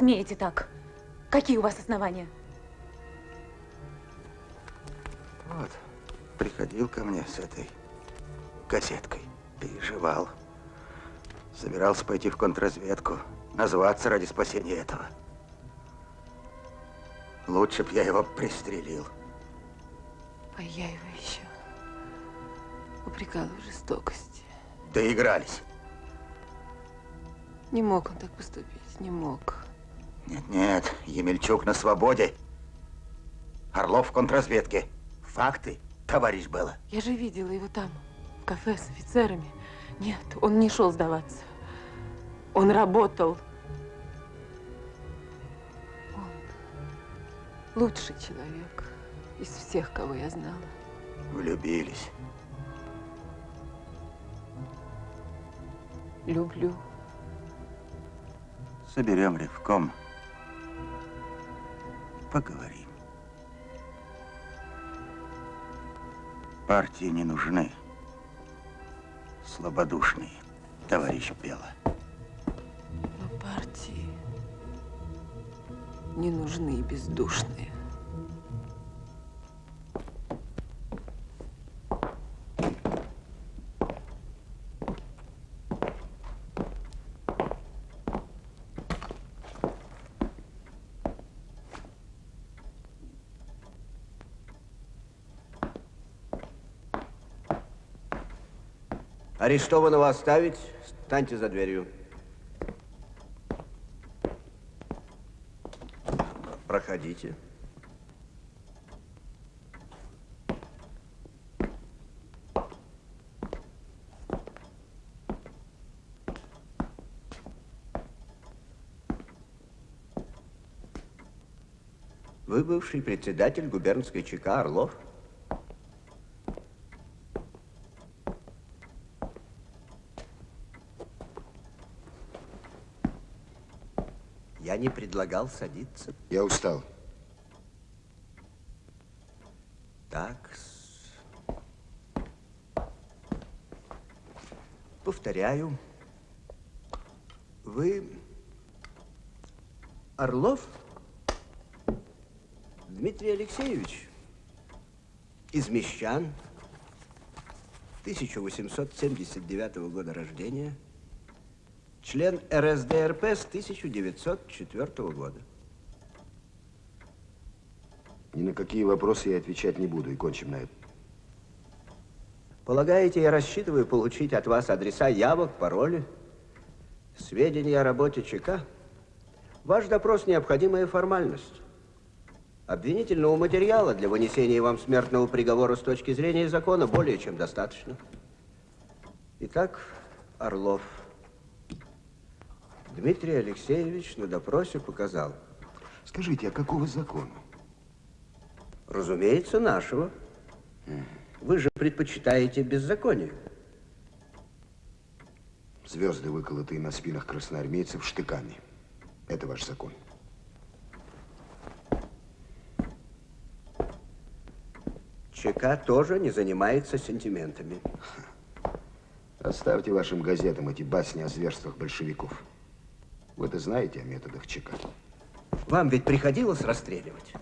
Смеете так. Какие у вас основания? Вот, приходил ко мне с этой газеткой, переживал. Собирался пойти в контрразведку, назваться ради спасения этого. Лучше б я его пристрелил. А я его еще упрекала в жестокости. Доигрались. Не мог он так поступить, не мог. Нет-нет, Емельчук на свободе. Орлов в контрразведке. Факты, товарищ Белла. Я же видела его там, в кафе с офицерами. Нет, он не шел сдаваться. Он работал. Он лучший человек из всех, кого я знала. Влюбились. Люблю. Соберем ревком. Поговорим. Партии не нужны. Слабодушные, товарищ Бела. Но партии не нужны и бездушные. Арестованного оставить, станьте за дверью. Проходите. Вы бывший председатель губернской ЧК Орлов? Не предлагал садиться. Я устал. Так. Повторяю. Вы Орлов Дмитрий Алексеевич? из Мещан, 1879 года рождения, член РСДРП с 1904 года. Ни на какие вопросы я отвечать не буду, и кончим на этом. Полагаете, я рассчитываю получить от вас адреса явок, пароли, сведения о работе ЧК? Ваш допрос – необходимая формальность. Обвинительного материала для вынесения вам смертного приговора с точки зрения закона более чем достаточно. Итак, Орлов. Дмитрий Алексеевич на допросе показал. Скажите, а какого закона? Разумеется, нашего. Вы же предпочитаете беззаконие. Звезды, выколотые на спинах красноармейцев штыками. Это ваш закон. ЧК тоже не занимается сентиментами. Оставьте вашим газетам эти басни о зверствах большевиков. Вы-то знаете о методах ЧК. Вам ведь приходилось расстреливать?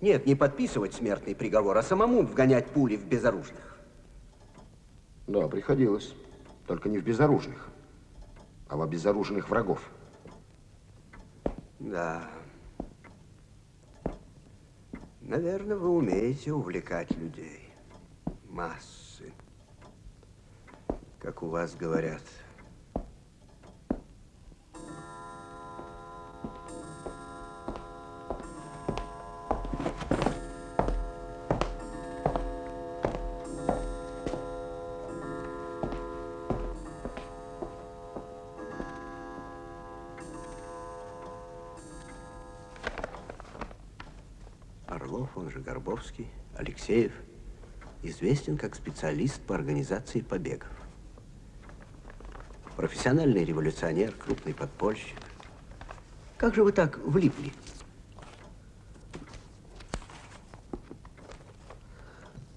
Нет, не подписывать смертный приговор, а самому вгонять пули в безоружных. Да, приходилось. Только не в безоружных, а в обезоруженных врагов. Да. Наверное, вы умеете увлекать людей. Массы. Как у вас говорят. Орлов, он же Горбовский, Алексеев, известен как специалист по организации побегов. Профессиональный революционер, крупный подпольщик. Как же вы так влипли?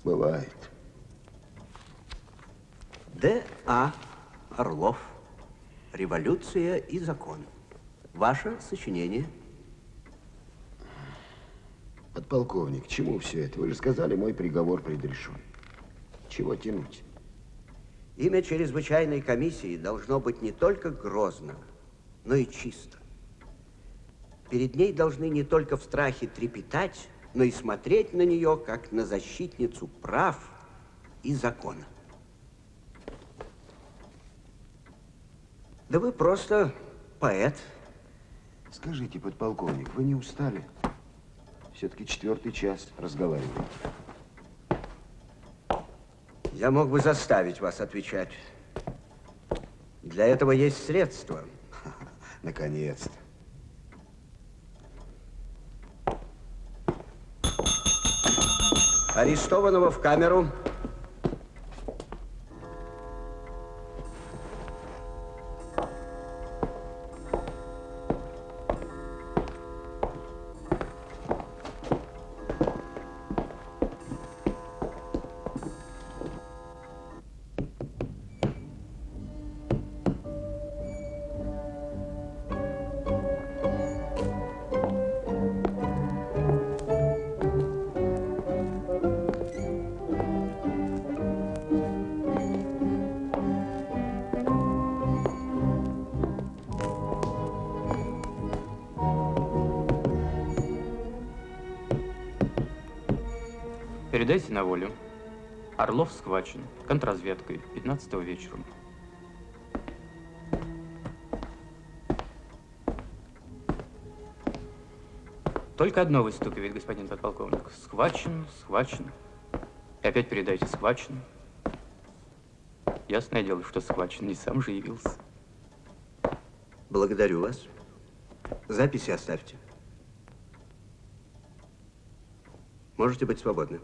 Бывает. Д.А. Орлов. Революция и закон. Ваше сочинение. Подполковник, к чему все это? Вы же сказали, мой приговор предрешен. Чего тянуть? Имя чрезвычайной комиссии должно быть не только грозно, но и чисто. Перед ней должны не только в страхе трепетать, но и смотреть на нее, как на защитницу прав и закона. Да вы просто поэт. Скажите, подполковник, вы не устали? Все-таки четвертый час разговариваем. Я мог бы заставить вас отвечать. Для этого есть средства. Наконец-то. Арестованного в камеру. На волю. Орлов схвачен контрразведкой 15 вечером. Только одно выстукивает, господин подполковник. Схвачен, схвачен. И опять передайте схвачен. Ясное дело, что схвачен, не сам же явился. Благодарю вас. Записи оставьте. Можете быть свободны.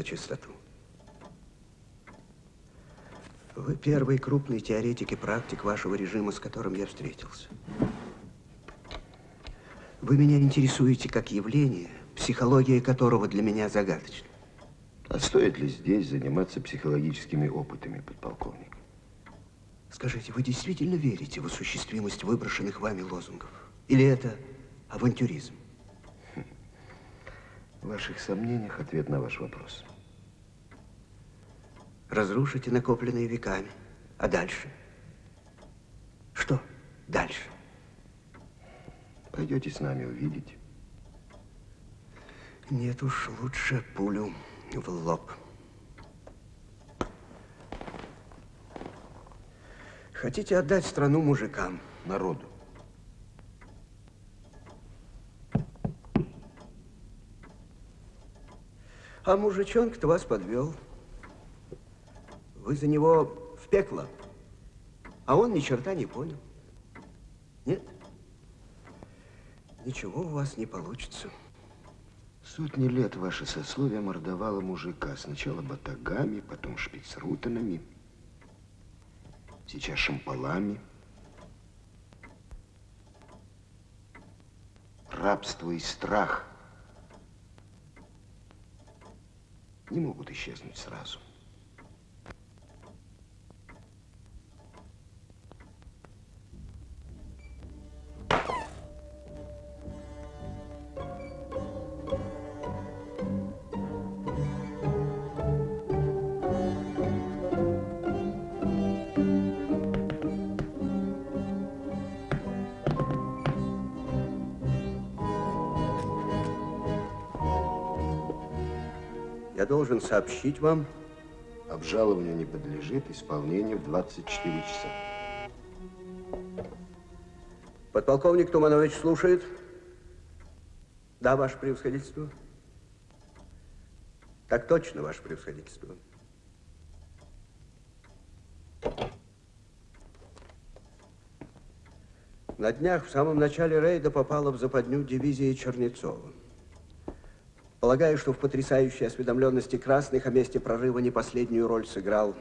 На чистоту? Вы первый крупный теоретик и практик вашего режима, с которым я встретился. Вы меня интересуете как явление, психология которого для меня загадочна. А стоит ли здесь заниматься психологическими опытами, подполковник? Скажите, вы действительно верите в осуществимость выброшенных вами лозунгов? Или это авантюризм? В ваших сомнениях ответ на ваш вопрос. Разрушите накопленные веками. А дальше? Что дальше? Пойдете с нами увидеть. Нет уж, лучше пулю в лоб. Хотите отдать страну мужикам? Народу. А мужичонка-то вас подвел. Вы за него в пекло, а он ни черта не понял. Нет? Ничего у вас не получится. Сотни лет ваше сословие мордовало мужика. Сначала батагами, потом шпицрутанами, сейчас шампалами. Рабство и страх не могут исчезнуть сразу. Должен сообщить вам, Обжалованию не подлежит исполнению в 24 часа. Подполковник Туманович слушает. Да, ваше превосходительство. Так точно, ваше превосходительство. На днях, в самом начале рейда, попала в западню дивизия Чернецова. Полагаю, что в потрясающей осведомленности красных о месте прорыва не последнюю роль сыграл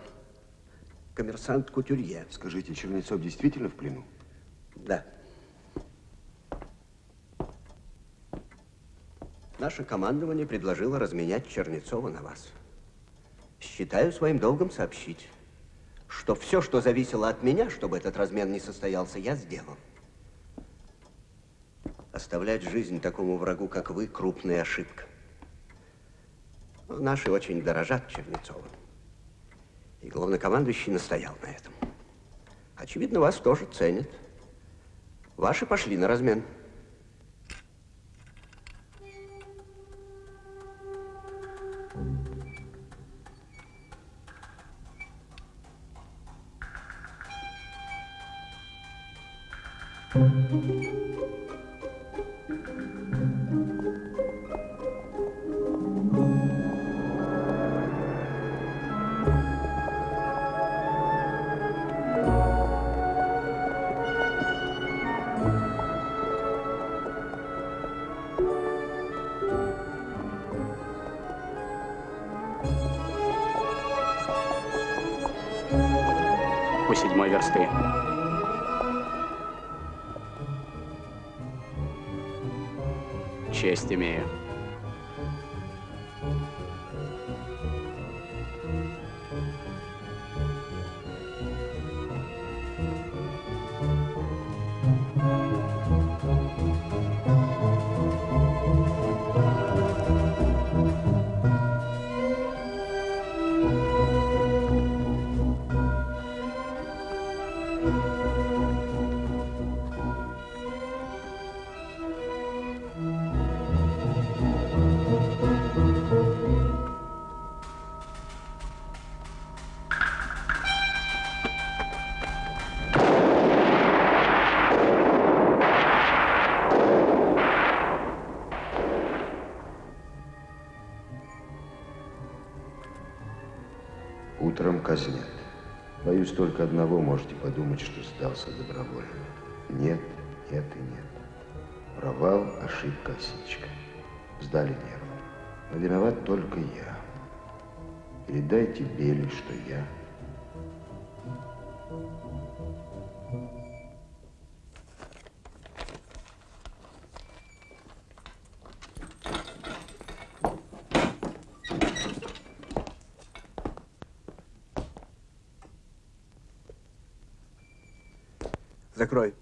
коммерсант Кутюрье. Скажите, Чернецов действительно в плену? Да. Наше командование предложило разменять Чернецова на вас. Считаю своим долгом сообщить, что все, что зависело от меня, чтобы этот размен не состоялся, я сделал. Оставлять жизнь такому врагу, как вы, крупная ошибка. Наши очень дорожат Чернецовым. И главнокомандующий настоял на этом. Очевидно, вас тоже ценят. Ваши пошли на размен. У Честь только одного, можете подумать, что сдался добровольно. Нет, нет и нет. Провал, ошибка, осечка. Сдали нервы. Но виноват только я. Передайте Бели, что я Закрой.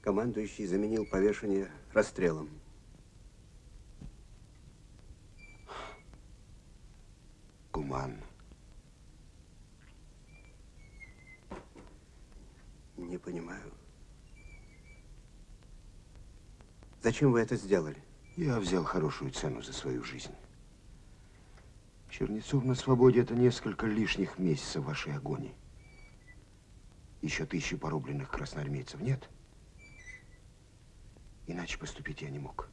Командующий заменил повешение расстрелом. гуманно. Не понимаю. Зачем вы это сделали? Я взял хорошую цену за свою жизнь. Чернецов на свободе – это несколько лишних месяцев вашей агонии. Еще тысячи порубленных красноармейцев нет? Иначе поступить я не мог.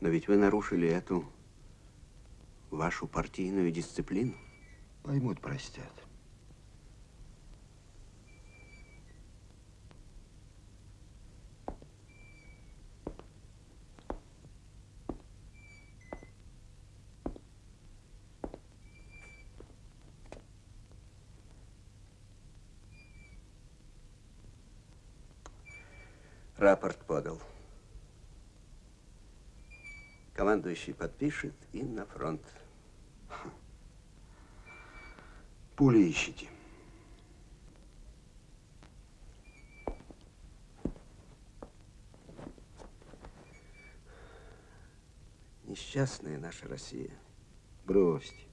Но ведь вы нарушили эту вашу партийную дисциплину. Поймут, простят. Рапорт подал. Командующий подпишет и на фронт. Пули ищите. Несчастная наша Россия. Бросьте.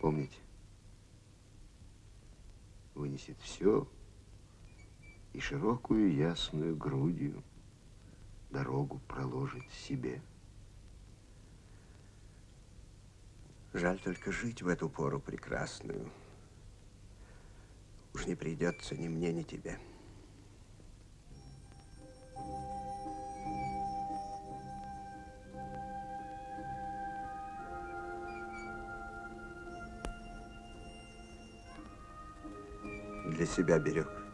Помните, вынесет все и широкую ясную грудью дорогу проложит себе. Жаль только жить в эту пору прекрасную. Уж не придется ни мне, ни тебе. Для себя берег.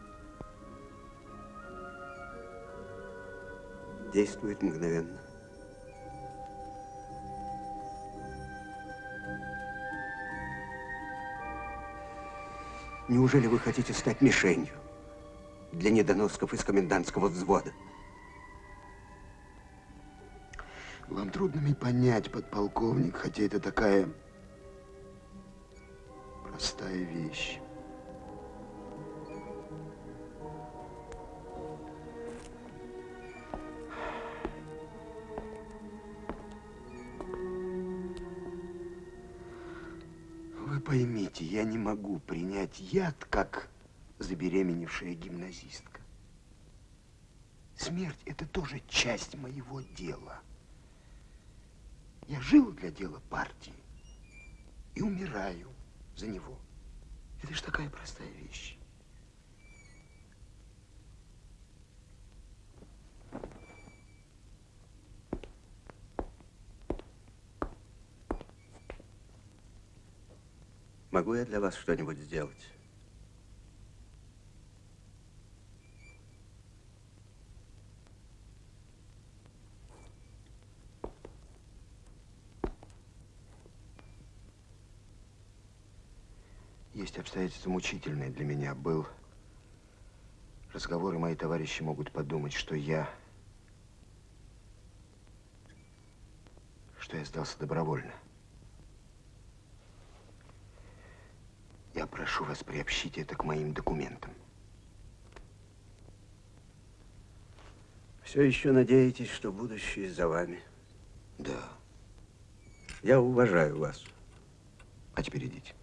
Действует мгновенно. Неужели вы хотите стать мишенью для недоносков из комендантского взвода? Вам трудно мне понять, подполковник, хотя это такая простая вещь. Принять яд, как забеременевшая гимназистка. Смерть – это тоже часть моего дела. Я жил для дела партии и умираю за него. Это же такая простая вещь. Могу я для вас что-нибудь сделать? Есть обстоятельства мучительные для меня. Был разговор, и мои товарищи могут подумать, что я... что я сдался добровольно. Я прошу вас приобщить это к моим документам. Все еще надеетесь, что будущее за вами? Да. Я уважаю вас. А теперь идите.